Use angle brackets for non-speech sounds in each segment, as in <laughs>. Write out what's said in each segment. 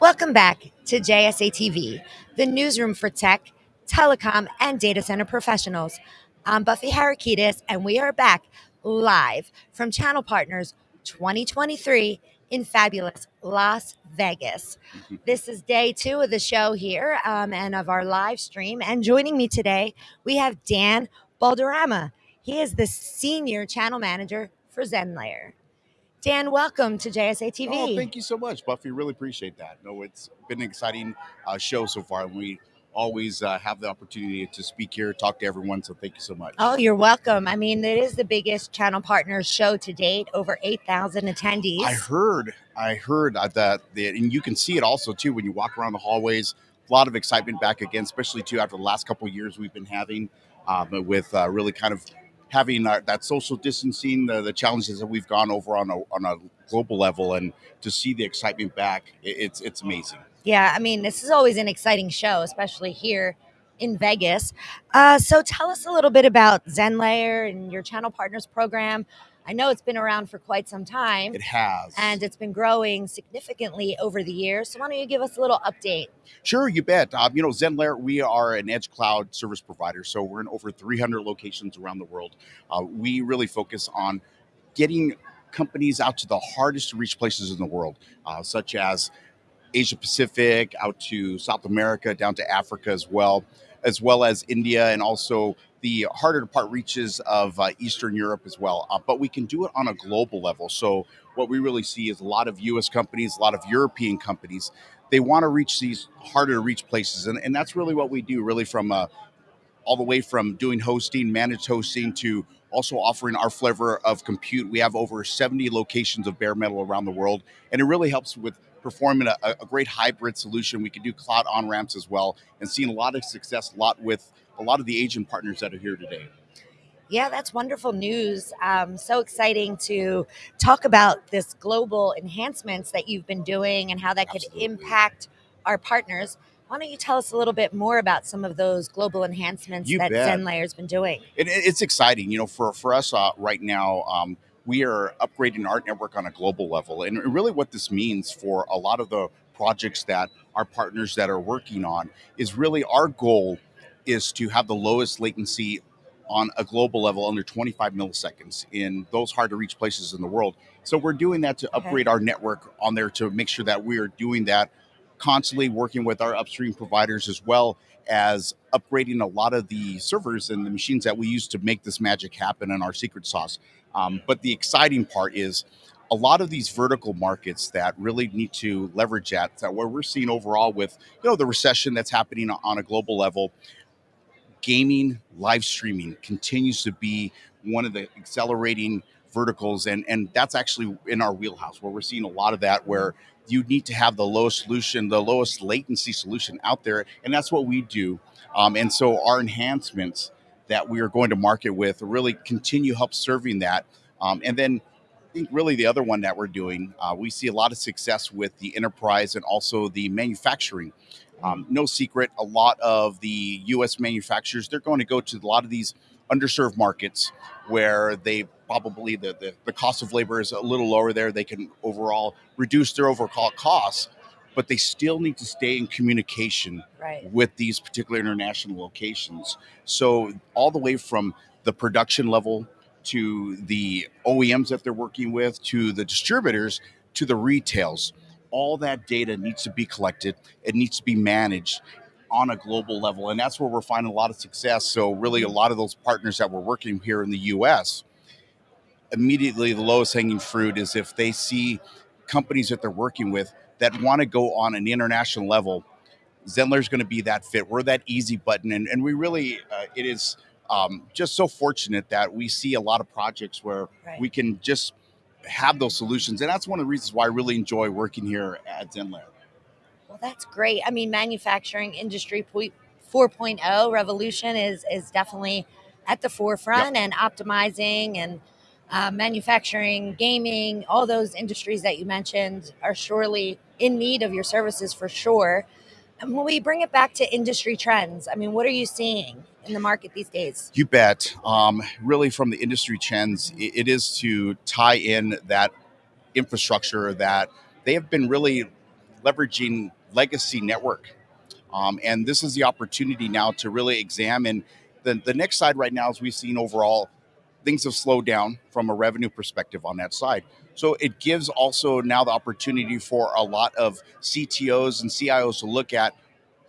Welcome back to JSA TV, the newsroom for tech, telecom, and data center professionals. I'm Buffy Harakidas, and we are back live from Channel Partners 2023 in fabulous Las Vegas. <laughs> This is day two of the show here um, and of our live stream. And joining me today, we have Dan Balderrama. He is the senior channel manager for ZenLayer. Dan, welcome to JSA TV. Oh, thank you so much, Buffy. Really appreciate that. No, it's been an exciting uh, show so far, and we always uh, have the opportunity to speak here, talk to everyone. So thank you so much. Oh, you're welcome. I mean, it is the biggest channel partners show to date, over 8,000 attendees. I heard, I heard uh, that, the, and you can see it also too when you walk around the hallways. A lot of excitement back again, especially too after the last couple of years we've been having um, with uh, really kind of having uh, that social distancing, the, the, challenges that we've gone over on a, on a global level, and to see the excitement back, it, it's it's amazing. Yeah, I mean, this is always an exciting show, especially here in Vegas. Uh, so tell us a little bit about ZenLayer and your channel partners program. I know it's been around for quite some time. It has. And it's been growing significantly over the years. So why don't you give us a little update? Sure, you bet. Um, you know, ZenLayer, we are an edge cloud service provider. So we're in over 300 locations around the world. Uh, we really focus on getting companies out to the hardest to reach places in the world, uh, such as Asia Pacific, out to South America, down to Africa as well, as well as India and also the harder to part reaches of uh, Eastern Europe as well. Uh, but we can do it on a global level. So what we really see is a lot of U.S. companies, a lot of European companies. They want to reach these harder to reach places, and, and that's really what we do. Really, from uh, all the way from doing hosting, managed hosting, to also offering our flavor of compute. We have over 70 locations of bare metal around the world, and it really helps with performing a, a great hybrid solution. We can do cloud on ramps as well, and seeing a lot of success, a lot with a lot of the agent partners that are here today. Yeah, that's wonderful news. Um, so exciting to talk about this global enhancements that you've been doing and how that could Absolutely. impact our partners. Why don't you tell us a little bit more about some of those global enhancements you that bet. ZenLayer's been doing? It, it's exciting. You know, for, for us uh, right now, um, we are upgrading our network on a global level. And really, what this means for a lot of the projects that our partners that are working on is really our goal is to have the lowest latency on a global level under 25 milliseconds in those hard to reach places in the world. So we're doing that to upgrade okay. our network on there to make sure that we are doing that constantly working with our upstream providers as well as upgrading a lot of the servers and the machines that we use to make this magic happen in our secret sauce. Um, but the exciting part is a lot of these vertical markets that really need to leverage that, that where we're seeing overall with you know the recession that's happening on a global level gaming live streaming continues to be one of the accelerating verticals. And and that's actually in our wheelhouse where we're seeing a lot of that where you need to have the lowest solution the lowest latency solution out there. And that's what we do. Um, and so our enhancements that we are going to market with really continue help serving that. Um, and then I think really the other one that we're doing, uh, we see a lot of success with the enterprise and also the manufacturing. Um, no secret, a lot of the U.S. manufacturers they're going to go to a lot of these underserved markets where they probably the, the, the cost of labor is a little lower there. They can overall reduce their overall costs but they still need to stay in communication right. with these particular international locations. So, all the way from the production level to the OEMs that they're working with to the distributors to the retails, all that data needs to be collected, it needs to be managed on a global level. And that's where we're finding a lot of success. So, really, a mm-hmm. lot of those partners that we're working here in the US, immediately the lowest hanging fruit is if they see companies that they're working with that want to go on an international level, Zenlayer is going to be that fit. We're that easy button, and, and we really uh, it is um, just so fortunate that we see a lot of projects where right. we can just have those solutions, and that's one of the reasons why I really enjoy working here at Zenlayer. Well, that's great. I mean, manufacturing industry 4.0 revolution is is definitely at the forefront yep. and optimizing and uh, manufacturing, gaming, all those industries that you mentioned are surely in need of your services for sure. And when we bring it back to industry trends, I mean, what are you seeing in the market these days? You bet. Um, really, from the industry trends, it, is to tie in that infrastructure that they have been really leveraging legacy network. Um, and this is the opportunity now to really examine the, the next side right now, as we've seen overall, things have slowed down from a revenue perspective on that side. So it gives also now the opportunity for a lot of CTOs and CIOs to look at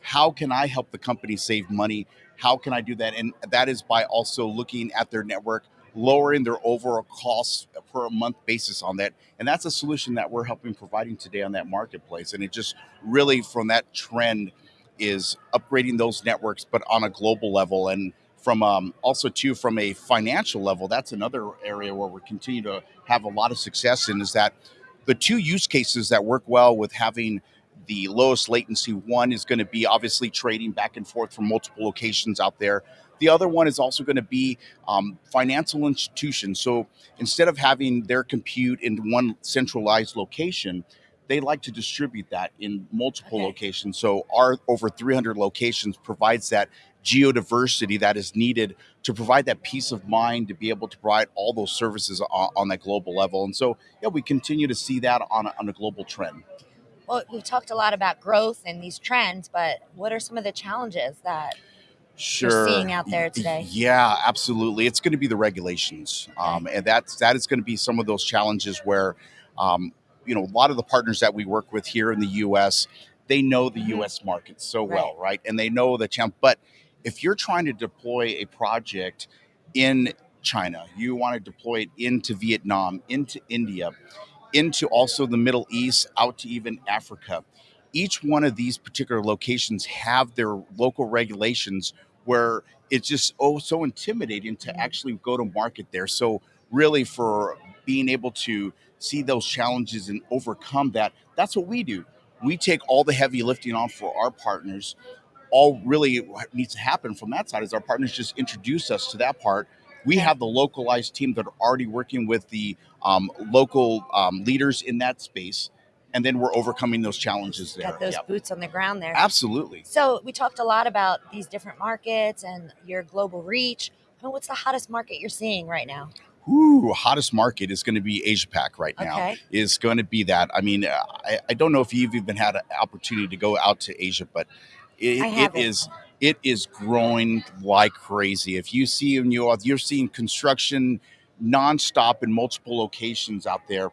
how can I help the company save money? How can I do that? And that is by also looking at their network, lowering their overall costs per month basis on that. And that's a solution that we're helping providing today on that marketplace. And it just really from that trend is upgrading those networks, but on a global level. And from um, also too from a financial level, that's another area where we continue to have a lot of success in is that the two use cases that work well with having the lowest latency one is going to be obviously trading back and forth from multiple locations out there. The other one is also going to be um, financial institutions. So instead of having their compute in one centralized location, they like to distribute that in multiple okay. locations. So our over 300 locations provides that geodiversity that is needed to provide that peace of mind to be able to provide all those services on, on that global level. And so, yeah, we continue to see that on a, on a global trend. Well, we've talked a lot about growth and these trends, but what are some of the challenges that sure. you're seeing out there today? Yeah, absolutely. It's going to be the regulations, um, and that's that is going to be some of those challenges where, um, you know, a lot of the partners that we work with here in the U.S. They know the mm-hmm. U.S. market so right. well, right? And they know the challenge. But if you're trying to deploy a project in China, you want to deploy it into Vietnam, into India, into also the Middle East, out to even Africa. Each one of these particular locations have their local regulations where it's just oh so intimidating to mm-hmm. actually go to market there. So really for being able to see those challenges and overcome that, that's what we do. We take all the heavy lifting on for our partners. All really needs to happen from that side is our partners just introduce us to that part we have the localized team that are already working with the um, local um, leaders in that space and then we're overcoming those challenges there. Got those boots on the ground there. Absolutely. So we talked a lot about these different markets and your global reach. I mean, what's the hottest market you're seeing right now? Ooh, hottest market is going to be Asia Pac right now. Okay. Is going to be that. I mean, I, I don't know if you've even had an opportunity to go out to Asia, but it, it is it is growing like crazy. If you see in you you're seeing construction nonstop in multiple locations out there,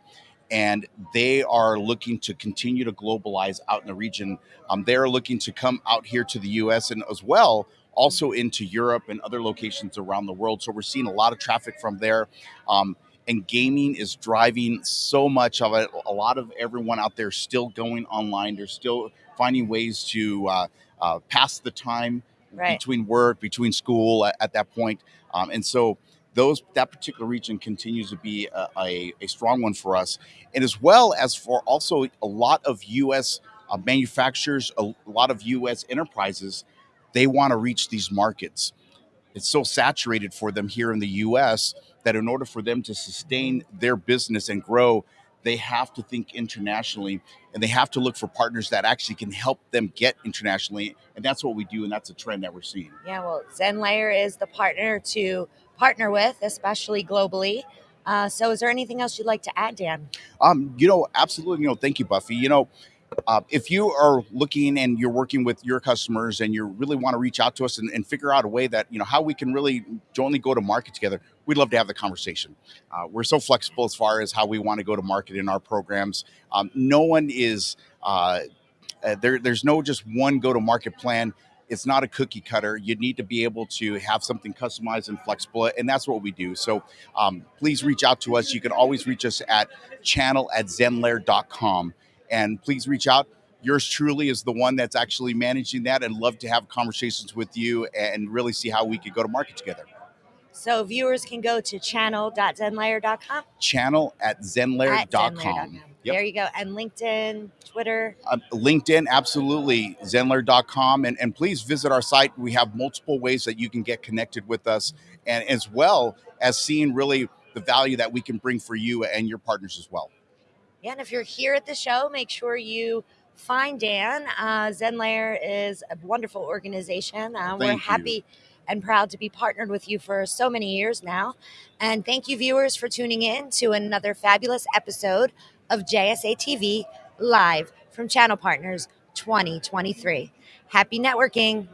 and they are looking to continue to globalize out in the region. Um, they are looking to come out here to the U.S. and as well also into Europe and other locations around the world. So we're seeing a lot of traffic from there. Um, and gaming is driving so much of it. A lot of everyone out there still going online. They're still finding ways to uh, uh, pass the time right. between work, between school at, at that point. Um, and so those that particular region continues to be a, a, a, strong one for us, and as well as for also a lot of U.S. Uh, manufacturers, a, a lot of U.S. enterprises, they want to reach these markets. It's so saturated for them here in the U.S. that in order for them to sustain their business and grow, they have to think internationally and they have to look for partners that actually can help them get internationally. And that's what we do, and that's a trend that we're seeing. Yeah, well, ZenLayer is the partner to partner with, especially globally. Uh, so, is there anything else you'd like to add, Dan? Um, you know, absolutely. You know, thank you, Buffy. You know, uh, if you are looking and you're working with your customers and you really want to reach out to us and, and, figure out a way that you know how we can really jointly go to market together we'd love to have the conversation. Uh, we're so flexible as far as how we want to go to market in our programs. Um, no one is uh, uh there, there's no just one go to market plan. It's not a cookie cutter. You need to be able to have something customized and flexible and that's what we do. So um, please reach out to us. You can always reach us at channel at zenlayer.com and please reach out. Yours truly is the one that's actually managing that and love to have conversations with you and really see how we could go to market together. So viewers can go to channel.zenlayer.com. Channel at zenlayer.com. Yep. There you go. And LinkedIn, Twitter. Uh, LinkedIn, absolutely. Zenlayer.com. And, and please visit our site. We have multiple ways that you can get connected with us, and as well as seeing really the value that we can bring for you and your partners as well. Yeah, and if you're here at the show, make sure you find Dan. Uh, ZenLayer is a wonderful organization. Uh, we're happy you. and proud to be partnered with you for so many years now. And thank you, viewers, for tuning in to another fabulous episode of JSA TV live from Channel Partners 2023. Happy networking.